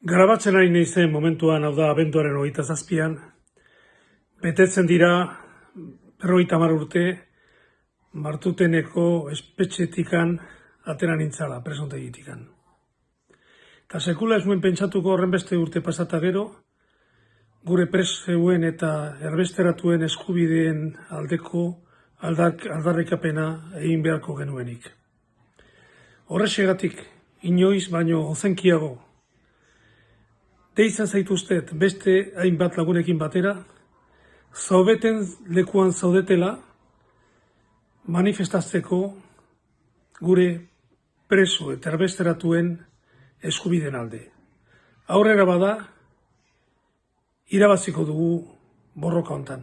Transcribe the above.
Grabatzen ari naizen momentuan, hau da, abenduaren hogeita zazpian, betetzen dira, berrogeita hamar urte, martuteneko espetxetikan atera nintzala, presontegitikan. Eta sekula ez nuen pentsatuko horren beste urte pasata gero, gure preseuen eta erbesteratuen eskubideen aldeko aldak, aldarrikapena egin beharko genuenik. Horrexegatik, inoiz baino ozenkiago, deitzen zaituztet beste hainbat lagunekin batera, zaubeten lekuan zaudetela, manifestatzeko gure preso eta erbesteratuen eskubiden alde. Aurrera bada, irabaziko dugu borroka hontan.